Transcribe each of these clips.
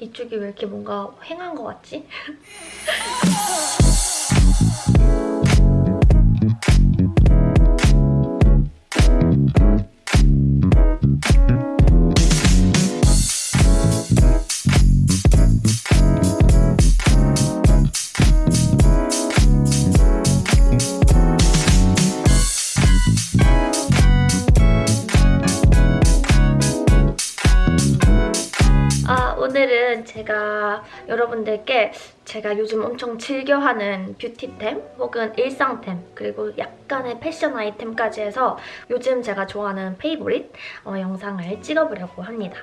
이쪽이 왜 이렇게 뭔가 휑한 것 같지? 여러분들께 제가 요즘 엄청 즐겨하는 뷰티템 혹은 일상템 그리고 약간의 패션 아이템까지 해서 요즘 제가 좋아하는 favorite 어, 영상을 찍어보려고 합니다.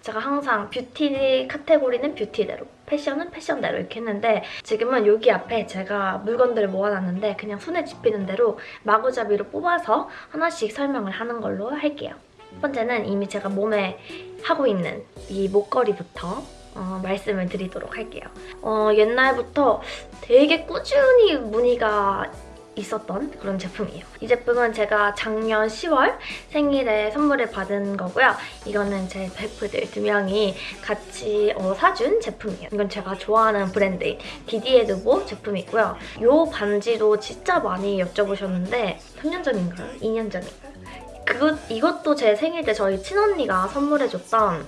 제가 항상 뷰티 카테고리는 뷰티대로 패션은 패션대로 이렇게 했는데 지금은 여기 앞에 제가 물건들을 모아놨는데 그냥 손에 집히는 대로 마구잡이로 뽑아서 하나씩 설명을 하는 걸로 할게요. 첫 번째는 이미 제가 몸에 하고 있는 이 목걸이부터 어, 말씀을 드리도록 할게요. 어, 옛날부터 되게 꾸준히 문의가 있었던 그런 제품이에요. 이 제품은 제가 작년 10월 생일에 선물을 받은 거고요. 이거는 제 베프들 두 명이 같이 어, 사준 제품이에요. 이건 제가 좋아하는 브랜드인 디디에 드보 제품이고요. 이 반지도 진짜 많이 여쭤보셨는데 3년 전인가요? 2년 전인가요? 그것, 이것도 제 생일 때 저희 친언니가 선물해줬던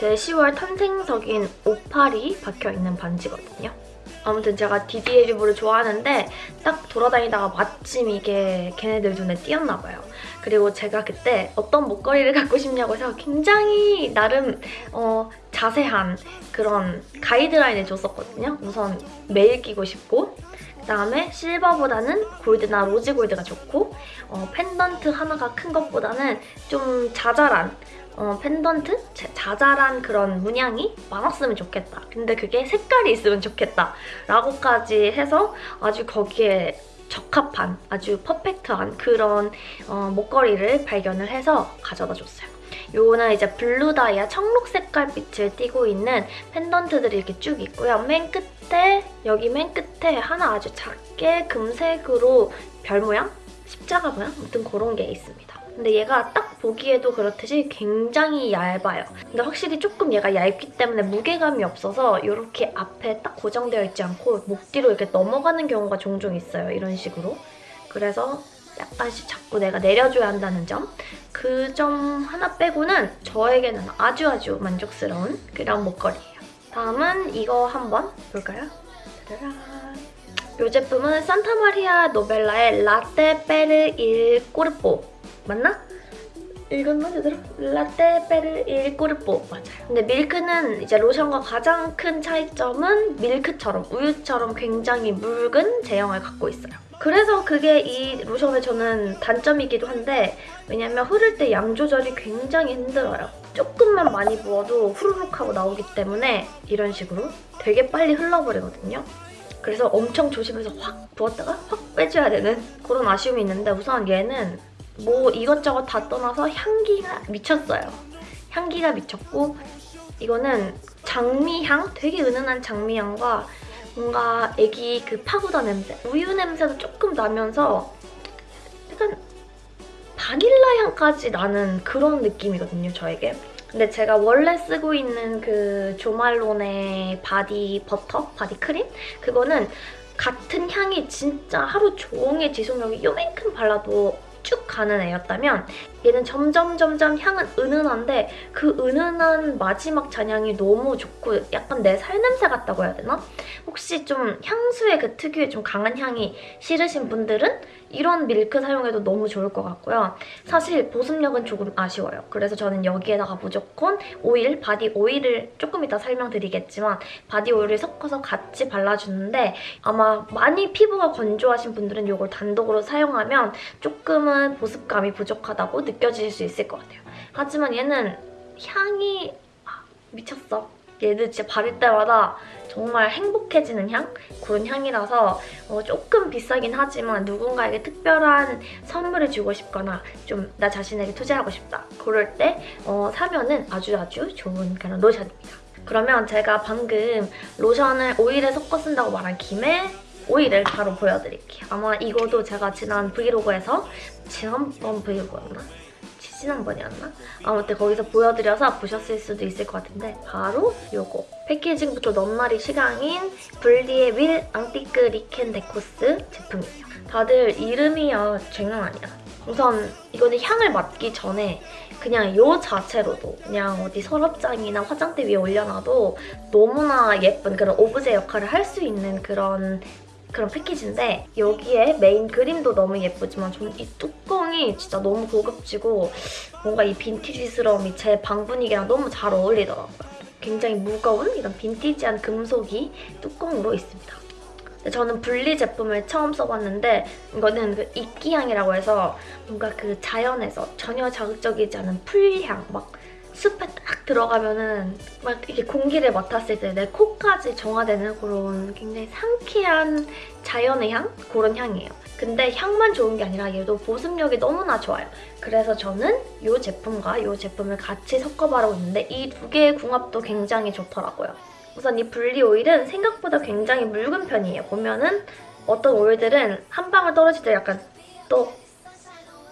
제 10월 탄생석인 오팔이 박혀있는 반지거든요. 아무튼 제가 디디에 두보를 좋아하는데 딱 돌아다니다가 마침 이게 걔네들 눈에 띄었나 봐요. 그리고 제가 그때 어떤 목걸이를 갖고 싶냐고 해서 굉장히 나름 어, 자세한 그런 가이드라인을 줬었거든요. 우선 매일 끼고 싶고 그다음에 실버보다는 골드나 로즈 골드가 좋고 어, 펜던트 하나가 큰 것보다는 좀 자잘한 어, 펜던트? 자- 자잘한 그런 문양이 많았으면 좋겠다. 근데 그게 색깔이 있으면 좋겠다. 라고까지 해서 아주 거기에 적합한 아주 퍼펙트한 그런 어, 목걸이를 발견을 해서 가져다 줬어요. 요거는 이제 블루 다이아 청록 색깔 빛을 띠고 있는 펜던트들이 이렇게 쭉 있고요. 맨 끝 에 여기 맨 끝에 하나 아주 작게 금색으로 별 모양? 십자가 모양? 아무튼 그런 게 있습니다. 근데 얘가 딱 보기에도 그렇듯이 굉장히 얇아요. 근데 확실히 조금 얘가 얇기 때문에 무게감이 없어서 이렇게 앞에 딱 고정되어 있지 않고 목 뒤로 이렇게 넘어가는 경우가 종종 있어요. 이런 식으로. 그래서 약간씩 자꾸 내가 내려줘야 한다는 점. 그 점 하나 빼고는 저에게는 아주 아주 만족스러운 그런 목걸이에요. 다음은 이거 한번 볼까요? 이 제품은 산타마리아 노벨라의 라떼 베르 일 꼬르뽀 맞나? 읽었나 제대로? 라떼 베르 일 꼬르뽀 맞아요. 근데 밀크는 이제 로션과 가장 큰 차이점은 밀크처럼 우유처럼 굉장히 묽은 제형을 갖고 있어요. 그래서 그게 이 로션의 저는 단점이기도 한데 왜냐면 흐를 때 양 조절이 굉장히 힘들어요. 조금만 많이 부어도 후루룩 하고 나오기 때문에 이런 식으로 되게 빨리 흘러버리거든요. 그래서 엄청 조심해서 확 부었다가 확 빼줘야 되는 그런 아쉬움이 있는데 우선 얘는 뭐 이것저것 다 떠나서 향기가 미쳤어요. 향기가 미쳤고 이거는 장미향? 되게 은은한 장미향과 뭔가 애기 그 파우더 냄새, 우유 냄새도 조금 나면서 약간 바닐라 향까지 나는 그런 느낌이거든요, 저에게. 근데 제가 원래 쓰고 있는 그 조말론의 바디 버터, 바디 크림? 그거는 같은 향이 진짜 하루 종일 지속력이 요만큼 발라도 쭉 가는 애였다면 얘는 점점 점점 향은 은은한데 그 은은한 마지막 잔향이 너무 좋고 약간 내 살냄새 같다고 해야 되나? 혹시 좀 향수의 그 특유의 좀 강한 향이 싫으신 분들은 이런 밀크 사용해도 너무 좋을 것 같고요. 사실 보습력은 조금 아쉬워요. 그래서 저는 여기에다가 무조건 오일, 바디 오일을 조금 이따 설명드리겠지만 바디 오일을 섞어서 같이 발라주는데 아마 많이 피부가 건조하신 분들은 이걸 단독으로 사용하면 조금은 보습감이 부족하다고 느껴질 수 있을 것 같아요. 하지만 얘는 향이 아, 미쳤어. 얘는 진짜 바를 때마다 정말 행복해지는 향? 그런 향이라서 어, 조금 비싸긴 하지만 누군가에게 특별한 선물을 주고 싶거나 좀 나 자신에게 투자하고 싶다. 그럴 때 어, 사면은 아주 아주 좋은 그런 로션입니다. 그러면 제가 방금 로션을 오일에 섞어 쓴다고 말한 김에 오일을 바로 보여드릴게요. 아마 이거도 제가 지난 브이로그에서 지난번 브이로그였나? 지난번이었나? 아무튼 거기서 보여드려서 보셨을 수도 있을 것 같은데 바로 요거 패키징부터 넘나리 시강인 불리의 Huile Antique Lichen d'Écosse 제품이에요. 다들 이름이야 장난 아니야. 우선 이거는 향을 맡기 전에 그냥 요 자체로도 그냥 어디 서랍장이나 화장대 위에 올려놔도 너무나 예쁜 그런 오브제 역할을 할 수 있는 그런 그런 패키지인데 여기에 메인 그림도 너무 예쁘지만 저는 이 뚜껑이 진짜 너무 고급지고 뭔가 이 빈티지스러움이 제 방 분위기랑 너무 잘 어울리더라고요. 굉장히 무거운 이런 빈티지한 금속이 뚜껑으로 있습니다. 저는 분리 제품을 처음 써봤는데 이거는 그 이끼향이라고 해서 뭔가 그 자연에서 전혀 자극적이지 않은 풀향 막 숲에 딱 들어가면은 막 이렇게 공기를 맡았을 때 내 코까지 정화되는 그런 굉장히 상쾌한 자연의 향? 그런 향이에요. 근데 향만 좋은 게 아니라 얘도 보습력이 너무나 좋아요. 그래서 저는 이 제품과 이 제품을 같이 섞어 바르고 있는데 이 두 개의 궁합도 굉장히 좋더라고요. 우선 이 불리 오일은 생각보다 굉장히 묽은 편이에요. 보면은 어떤 오일들은 한 방울 떨어질 때 약간 똑,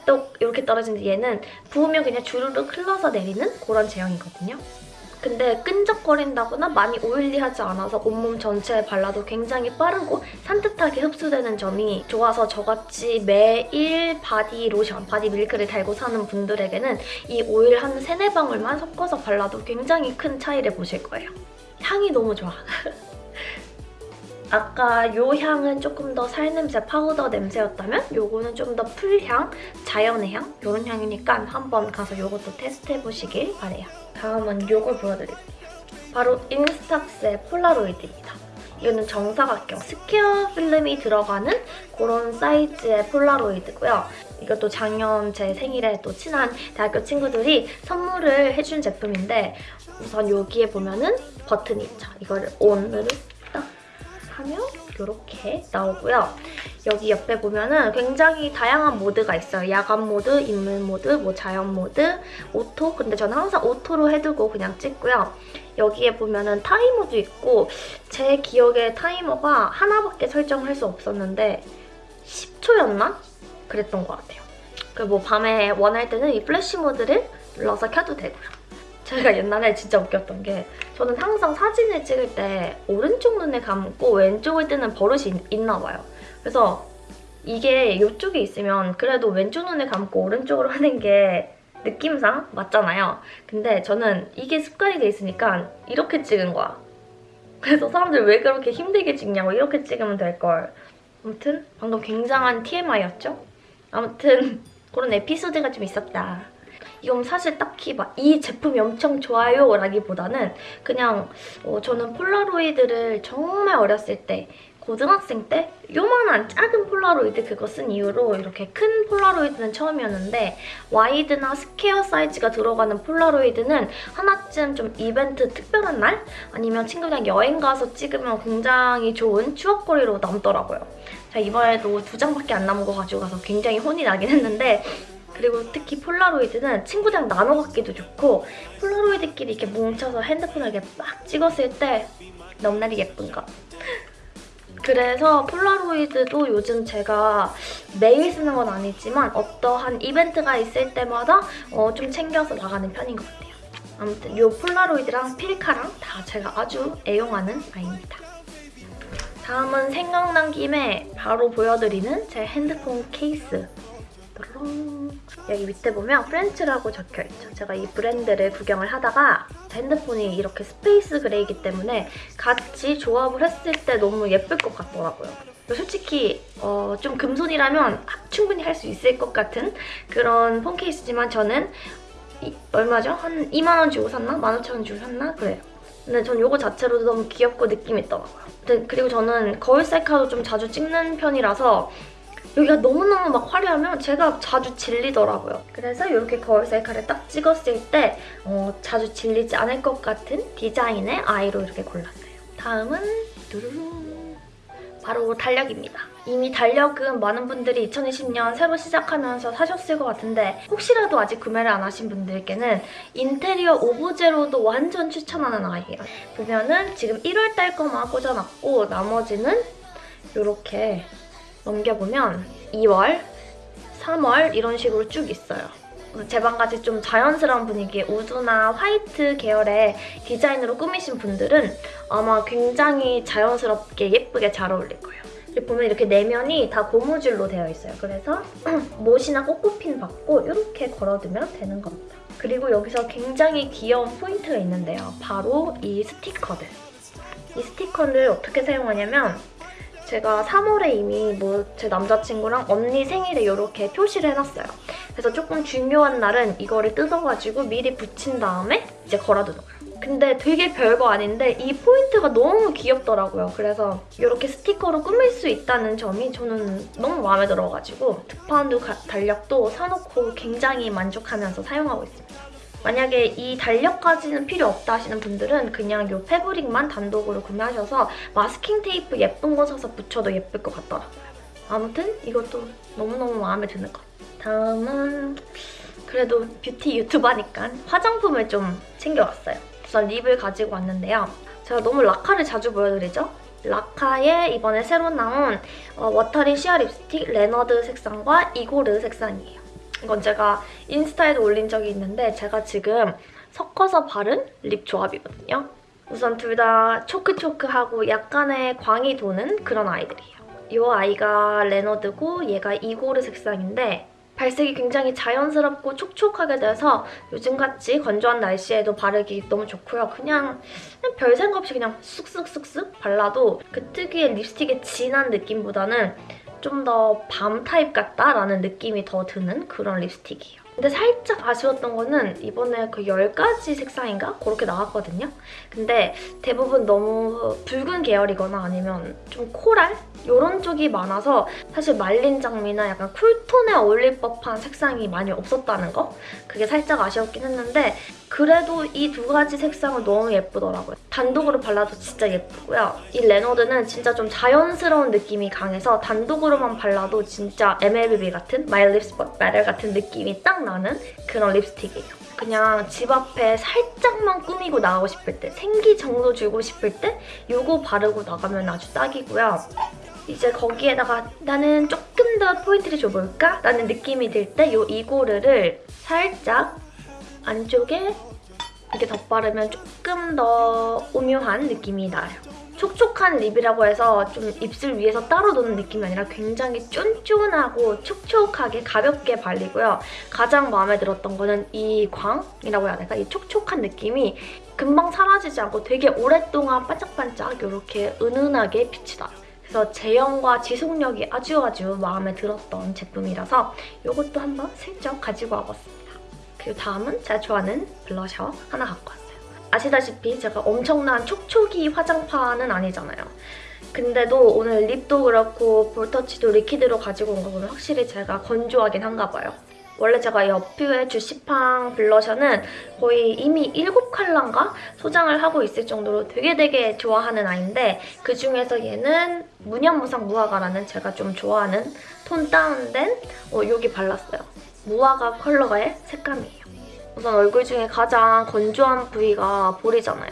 똑 이렇게 떨어지는데 얘는 부으면 그냥 주르륵 흘러서 내리는 그런 제형이거든요. 근데 끈적거린다거나 많이 oily하지 않아서 온몸 전체에 발라도 굉장히 빠르고 산뜻하게 흡수되는 점이 좋아서 저같이 매일 바디 로션, 바디 밀크를 달고 사는 분들에게는 이 오일 한 세네 방울만 섞어서 발라도 굉장히 큰 차이를 보실 거예요. 향이 너무 좋아. 아까 요 향은 조금 더 살냄새, 파우더 냄새였다면 요거는 좀 더 풀향, 자연의 향 이런 향이니까 한번 가서 요것도 테스트해보시길 바래요. 다음은 요걸 보여드릴게요. 바로 인스탁스의 폴라로이드입니다. 이거는 정사각형 스퀘어 필름이 들어가는 그런 사이즈의 폴라로이드고요. 이것도 작년 제 생일에 또 친한 대학교 친구들이 선물을 해준 제품인데 우선 여기에 보면은 버튼이 있죠. 이거를 딱 하면 이렇게 나오고요. 여기 옆에 보면은 굉장히 다양한 모드가 있어요. 야간 모드, 인물 모드, 뭐 자연 모드, 오토. 근데 저는 항상 오토로 해두고 그냥 찍고요. 여기에 보면은 타이머도 있고 제 기억에 타이머가 하나밖에 설정할 수 없었는데 10초였나? 그랬던 것 같아요. 그리고 뭐 밤에 원할 때는 이 플래시 모드를 눌러서 켜도 되고요. 제가 옛날에 진짜 웃겼던 게 저는 항상 사진을 찍을 때 오른쪽 눈을 감고 왼쪽을 뜨는 버릇이 있, 나 봐요. 그래서 이게 이쪽에 있으면 그래도 왼쪽 눈을 감고 오른쪽으로 하는 게 느낌상 맞잖아요. 근데 저는 이게 습관이 돼 있으니까 이렇게 찍은 거야. 그래서 사람들 왜 그렇게 힘들게 찍냐고 이렇게 찍으면 될걸. 아무튼 방금 굉장한 TMI였죠? 아무튼 그런 에피소드가 좀 있었다. 이건 사실 딱히 막 이 제품이 엄청 좋아요 라기보다는 그냥 어, 저는 폴라로이드를 정말 어렸을 때 고등학생 때 요만한 작은 폴라로이드 그거 쓴 이후로 이렇게 큰 폴라로이드는 처음이었는데 와이드나 스퀘어 사이즈가 들어가는 폴라로이드는 하나쯤 좀 이벤트 특별한 날? 아니면 친구랑 여행 가서 찍으면 굉장히 좋은 추억거리로 남더라고요. 자 이번에도 두 장밖에 안 남은 거 가지고 가서 굉장히 혼이 나긴 했는데 그리고 특히 폴라로이드는 친구들이랑 나눠 갖기도 좋고 폴라로이드끼리 이렇게 뭉쳐서 핸드폰을 이렇게 막 찍었을 때 너무나도 예쁜 거. 그래서 폴라로이드도 요즘 제가 매일 쓰는 건 아니지만 어떠한 이벤트가 있을 때마다 어, 좀 챙겨서 나가는 편인 것 같아요. 아무튼 이 폴라로이드랑 필카랑 다 제가 아주 애용하는 아이입니다. 다음은 생각난 김에 바로 보여드리는 제 핸드폰 케이스. 여기 밑에 보면 프렌치라고 적혀있죠. 제가 이 브랜드를 구경을 하다가 핸드폰이 이렇게 Space Gray기 때문에 같이 조합을 했을 때 너무 예쁠 것 같더라고요. 솔직히 어, 좀 금손이라면 충분히 할 수 있을 것 같은 그런 폰 케이스지만 저는 이, 얼마죠? 한 2만 원 주고 샀나? 15,000원 주고 샀나? 그래요. 근데 전 이거 자체로도 너무 귀엽고 느낌 있더라고요. 그리고 저는 거울 셀카도 좀 자주 찍는 편이라서 여기가 너무너무 막 화려하면 제가 자주 질리더라고요. 그래서 이렇게 거울 셀카를 딱 찍었을 때 어, 자주 질리지 않을 것 같은 디자인의 아이로 이렇게 골랐어요. 다음은 두루루 바로 달력입니다. 이미 달력은 많은 분들이 2020년 새로 시작하면서 사셨을 것 같은데 혹시라도 아직 구매를 안 하신 분들께는 인테리어 오브제로도 완전 추천하는 아이예요. 보면은 지금 1월달 거만 꽂아놨고 나머지는 이렇게 넘겨보면 2월, 3월 이런 식으로 쭉 있어요. 제 방같이 좀 자연스러운 분위기의 우드나 화이트 계열의 디자인으로 꾸미신 분들은 아마 굉장히 자연스럽게 예쁘게 잘 어울릴 거예요. 그리고 보면 이렇게 내면이 다 고무줄로 되어 있어요. 그래서 못이나 꼭꼬핀 박고 이렇게 걸어두면 되는 겁니다. 그리고 여기서 굉장히 귀여운 포인트가 있는데요. 바로 이 스티커들. 이 스티커를 어떻게 사용하냐면 제가 3월에 이미 뭐 제 남자친구랑 언니 생일에 이렇게 표시를 해놨어요. 그래서 조금 중요한 날은 이거를 뜯어가지고 미리 붙인 다음에 이제 걸어두는 거예요. 근데 되게 별거 아닌데 이 포인트가 너무 귀엽더라고요. 그래서 이렇게 스티커로 꾸밀 수 있다는 점이 저는 너무 마음에 들어가지고 특파원드 달력도 사놓고 굉장히 만족하면서 사용하고 있습니다. 만약에 이 달력까지는 필요 없다 하시는 분들은 그냥 이 패브릭만 단독으로 구매하셔서 마스킹 테이프 예쁜 거 사서 붙여도 예쁠 것 같더라고요. 아무튼 이것도 너무너무 마음에 드는 것. 다음은 그래도 뷰티 유튜버니까 화장품을 좀 챙겨왔어요. 우선 립을 가지고 왔는데요. 제가 너무 라카를 자주 보여드리죠? 라카의 이번에 새로 나온 어, watery sheer 립스틱 레너드 색상과 이고르 색상이에요. 이건 제가 인스타에도 올린 적이 있는데 제가 지금 섞어서 바른 립 조합이거든요. 우선 둘 다 촉촉하고 약간의 광이 도는 그런 아이들이에요. 이 아이가 레너드고 얘가 이고르 색상인데 발색이 굉장히 자연스럽고 촉촉하게 돼서 요즘같이 건조한 날씨에도 바르기 너무 좋고요. 그냥, 그냥 별 생각 없이 그냥 쑥쑥쑥쑥 발라도 그 특유의 립스틱의 진한 느낌보다는 좀 더 밤 타입 같다라는 느낌이 더 드는 그런 립스틱이에요. 근데 살짝 아쉬웠던 거는 이번에 그 10가지 색상인가? 그렇게 나왔거든요. 근데 대부분 너무 붉은 계열이거나 아니면 좀 코랄? 이런 쪽이 많아서 사실 말린 장미나 약간 쿨톤에 어울릴 법한 색상이 많이 없었다는 거? 그게 살짝 아쉬웠긴 했는데 그래도 이 두 가지 색상은 너무 예쁘더라고요. 단독으로 발라도 진짜 예쁘고요. 이 레너드는 진짜 좀 자연스러운 느낌이 강해서 단독으로만 발라도 진짜 MLBB 같은 My Lips But Better 같은 느낌이 딱 나는 그런 립스틱이에요. 그냥 집 앞에 살짝만 꾸미고 나가고 싶을 때, 생기 정도 주고 싶을 때 이거 바르고 나가면 아주 딱이고요. 이제 거기에다가 나는 조금 더 포인트를 줘볼까? 라는 느낌이 들때이 이고르를 살짝 안쪽에 이렇게 덧바르면 조금 더 오묘한 느낌이 나요. 촉촉한 립이라고 해서 좀 입술 위에서 따로 도는 느낌이 아니라 굉장히 쫀쫀하고 촉촉하게 가볍게 발리고요. 가장 마음에 들었던 거는 이 광이라고 해야 될까? 이 촉촉한 느낌이 금방 사라지지 않고 되게 오랫동안 반짝반짝 이렇게 은은하게 빛이 나요. 그래서 제형과 지속력이 아주 아주 마음에 들었던 제품이라서 이것도 한번 슬쩍 가지고 와봤습니다. 그리고 다음은 제가 좋아하는 블러셔 하나 갖고 왔어요. 아시다시피 제가 엄청난 촉촉이 화장파는 아니잖아요. 근데도 오늘 립도 그렇고 볼터치도 리퀴드로 가지고 온 거 보면 확실히 제가 건조하긴 한가 봐요. 원래 제가 이 어퓨의 주시팡 블러셔는 거의 이미 7컬러인가 소장을 하고 있을 정도로 되게 되게 좋아하는 아이인데 그중에서 얘는 무념무상 무화과라는 제가 좀 좋아하는 tone down된 어, 여기 발랐어요. 무화과 컬러의 색감이에요. 우선 얼굴 중에 가장 건조한 부위가 볼이잖아요.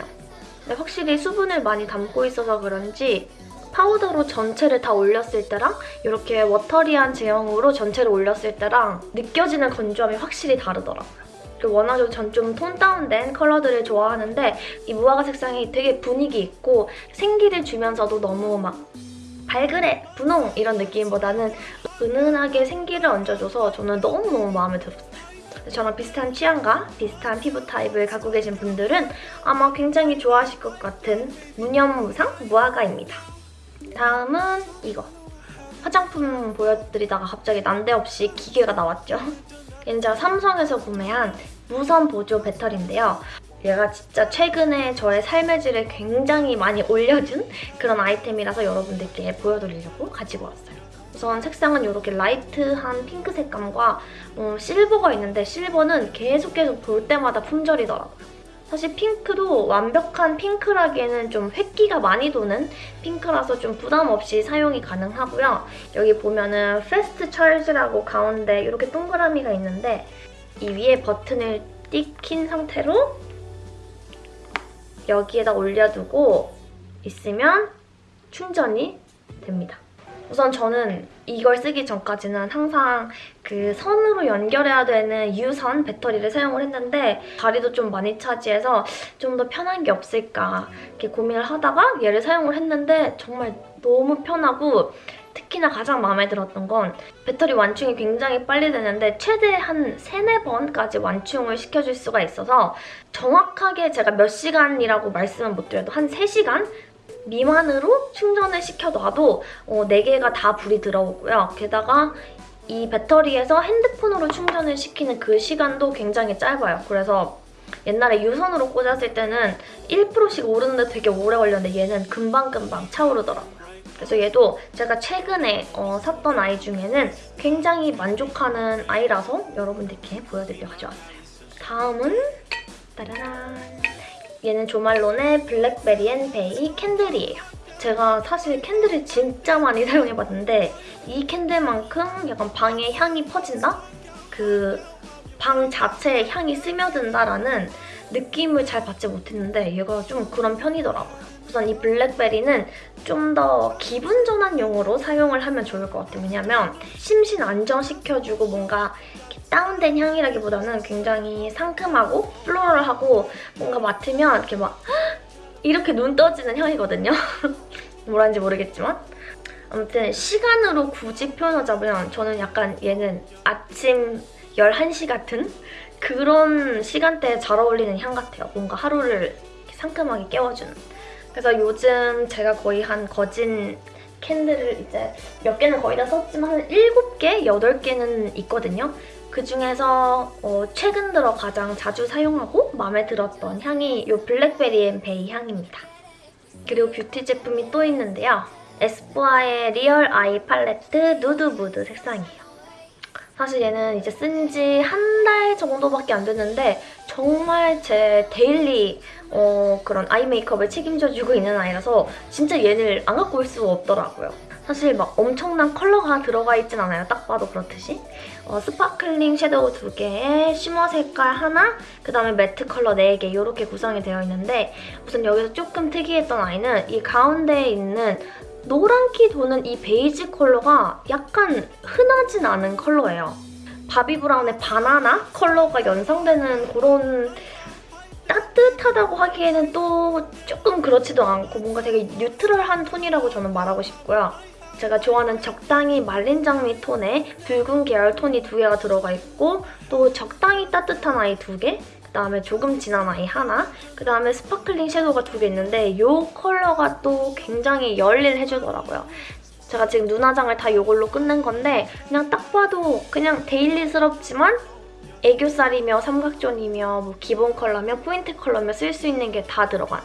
근데 확실히 수분을 많이 담고 있어서 그런지 파우더로 전체를 다 올렸을 때랑 이렇게 watery한 제형으로 전체를 올렸을 때랑 느껴지는 건조함이 확실히 다르더라고요. 그리고 워낙에 전 좀 tone down된 컬러들을 좋아하는데 이 무화과 색상이 되게 분위기 있고 생기를 주면서도 너무 막 발그레, 분홍 이런 느낌보다는 은은하게 생기를 얹어줘서 저는 너무너무 마음에 들었어요. 저랑 비슷한 취향과 비슷한 피부 타입을 갖고 계신 분들은 아마 굉장히 좋아하실 것 같은 무념무상 무화과입니다. 다음은 이거. 화장품 보여드리다가 갑자기 난데없이 기계가 나왔죠. 제가 삼성에서 구매한 무선 보조 배터리인데요. 얘가 진짜 최근에 저의 삶의 질을 굉장히 많이 올려준 그런 아이템이라서 여러분들께 보여드리려고 가지고 왔어요. 우선 색상은 이렇게 라이트한 핑크 색감과 어, 실버가 있는데 실버는 계속 계속 볼 때마다 품절이더라고요. 사실 핑크도 완벽한 핑크라기에는 좀 흰기가 많이 도는 핑크라서 좀 부담 없이 사용이 가능하고요. 여기 보면은 fast charge라고 가운데 이렇게 동그라미가 있는데 이 위에 버튼을 띡 킨 상태로 여기에다 올려두고 있으면 충전이 됩니다. 우선 저는 이걸 쓰기 전까지는 항상 그 선으로 연결해야 되는 유선 배터리를 사용을 했는데 자리도 좀 많이 차지해서 좀 더 편한 게 없을까 이렇게 고민을 하다가 얘를 사용을 했는데 정말 너무 편하고 특히나 가장 마음에 들었던 건 배터리 완충이 굉장히 빨리 되는데 최대 한 3, 4번까지 완충을 시켜줄 수가 있어서 정확하게 제가 몇 시간이라고 말씀은 못 드려도 한 3시간 미만으로 충전을 시켜놔도 어, 4개가 다 불이 들어오고요. 게다가 이 배터리에서 핸드폰으로 충전을 시키는 그 시간도 굉장히 짧아요. 그래서 옛날에 유선으로 꽂았을 때는 1%씩 오르는데 되게 오래 걸렸는데 얘는 금방금방 차오르더라고요. 그래서 얘도 제가 최근에 어, 샀던 아이 중에는 굉장히 만족하는 아이라서 여러분들께 보여드리려 가져왔어요. 다음은 따라란 얘는 조말론의 블랙베리 앤 베이 캔들이에요. 제가 사실 캔들을 진짜 많이 사용해봤는데 이 캔들만큼 약간 방에 향이 퍼진다? 그 방 자체에 향이 스며든다라는 느낌을 잘 받지 못했는데 얘가 좀 그런 편이더라고요. 우선 이 블랙베리는 좀 더 기분 전환용으로 사용을 하면 좋을 것 같아요. 왜냐면 심신 안정시켜주고 뭔가 다운된 향이라기보다는 굉장히 상큼하고 플로럴하고 뭔가 맡으면 이렇게 막 이렇게 눈 떠지는 향이거든요. 뭐라는지 모르겠지만 아무튼 시간으로 굳이 표현하자면 저는 약간 얘는 아침 11시 같은 그런 시간대에 잘 어울리는 향 같아요. 뭔가 하루를 상큼하게 깨워주는. 그래서 요즘 제가 거의 한 거진 캔들을 이제 몇 개는 거의 다 썼지만 한 7개, 8개는 있거든요. 그중에서 어, 최근 들어 가장 자주 사용하고 마음에 들었던 향이 이 블랙베리 앤 베이 향입니다. 그리고 뷰티 제품이 또 있는데요. 에스쁘아의 리얼 아이 팔레트 누드 무드 색상이에요. 사실 얘는 이제 쓴 지 한 달 정도밖에 안 됐는데 정말 제 데일리 어, 그런 아이 메이크업을 책임져주고 있는 아이라서 진짜 얘를 안 갖고 올 수가 없더라고요. 사실 막 엄청난 컬러가 들어가 있진 않아요. 딱 봐도 그렇듯이. 어, sparkling 섀도우 2개에 shimmer 색깔 하나, 그 다음에 매트 컬러 4개 이렇게 구성이 되어 있는데 우선 여기서 조금 특이했던 아이는 이 가운데에 있는 노란기 도는 이 베이지 컬러가 약간 흔하진 않은 컬러예요. 바비 브라운의 바나나 컬러가 연상되는 그런 따뜻하다고 하기에는 또 조금 그렇지도 않고 뭔가 되게 neutral한 톤이라고 저는 말하고 싶고요. 제가 좋아하는 적당히 말린 장미 톤에 붉은 계열 톤이 두 개가 들어가 있고 또 적당히 따뜻한 아이 두 개, 그다음에 조금 진한 아이 하나, 그다음에 sparkling 섀도우가 두 개 있는데 이 컬러가 또 굉장히 열일해주더라고요. 제가 지금 눈화장을 다 이걸로 끝낸 건데 그냥 딱 봐도 그냥 데일리스럽지만 애교살이며 삼각존이며 뭐 기본 컬러며 포인트 컬러며 쓸 수 있는 게 다 들어간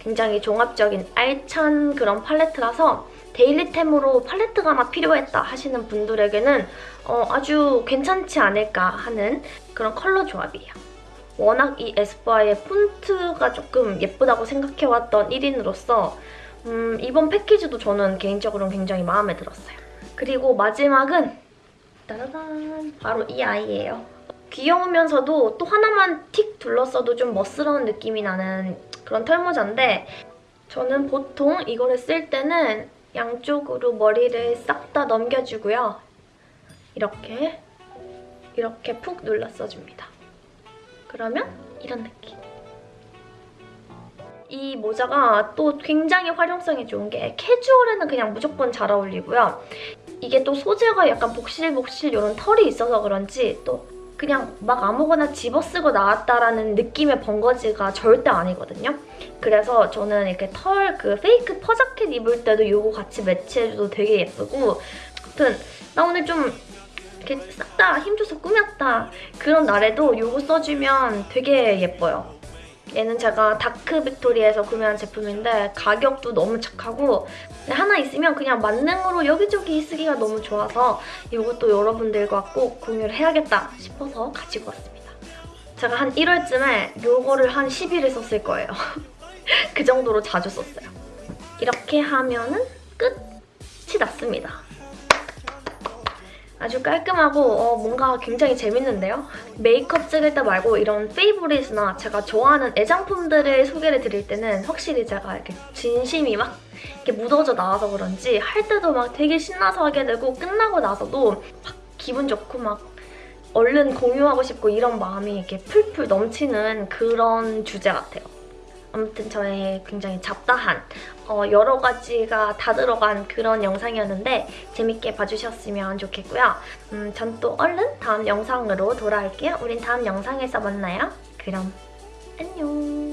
굉장히 종합적인 알찬 그런 팔레트라서 데일리템으로 팔레트가 하나 필요했다 하시는 분들에게는 어, 아주 괜찮지 않을까 하는 그런 컬러 조합이에요. 워낙 이 에스쁘아의 폰트가 조금 예쁘다고 생각해왔던 1인으로서 음, 이번 패키지도 저는 개인적으로 굉장히 마음에 들었어요. 그리고 마지막은 따라단 바로 이 아이예요. 귀여우면서도 또 하나만 틱 둘렀어도 좀 멋스러운 느낌이 나는 그런 털모자인데 저는 보통 이거를 쓸 때는 양쪽으로 머리를 싹 다 넘겨주고요. 이렇게 이렇게 푹 눌러 써줍니다. 그러면 이런 느낌. 이 모자가 또 굉장히 활용성이 좋은 게 캐주얼에는 그냥 무조건 잘 어울리고요. 이게 또 소재가 약간 복실복실 이런 털이 있어서 그런지 또 그냥 막 아무거나 집어쓰고 나왔다라는 느낌의 벙거지가 절대 아니거든요. 그래서 저는 이렇게 털 그 fake fur 자켓 입을 때도 이거 같이 매치해줘도 되게 예쁘고 아무튼 나 오늘 좀 이렇게 싹 다 힘줘서 꾸몄다 그런 날에도 이거 써주면 되게 예뻐요. 얘는 제가 다크 빅토리에서 구매한 제품인데 가격도 너무 착하고 하나 있으면 그냥 만능으로 여기저기 쓰기가 너무 좋아서 이것도 여러분들과 꼭 공유를 해야겠다 싶어서 가지고 왔습니다. 제가 한 1월쯤에 이거를 한 10일을 썼을 거예요. 그 정도로 자주 썼어요. 이렇게 하면은 끝이 났습니다. 아주 깔끔하고 어, 뭔가 굉장히 재밌는데요? 메이크업 찍을 때 말고 이런 페이보릿이나 제가 좋아하는 애장품들을 소개를 드릴 때는 확실히 제가 이렇게 진심이 막 이렇게 묻어져 나와서 그런지 할 때도 막 되게 신나서 하게 되고 끝나고 나서도 막 기분 좋고 막 얼른 공유하고 싶고 이런 마음이 이렇게 풀풀 넘치는 그런 주제 같아요. 아무튼 저의 굉장히 잡다한 어, 여러 가지가 다 들어간 그런 영상이었는데 재밌게 봐주셨으면 좋겠고요. 음, 전 또 얼른 다음 영상으로 돌아올게요. 우린 다음 영상에서 만나요. 그럼 안녕.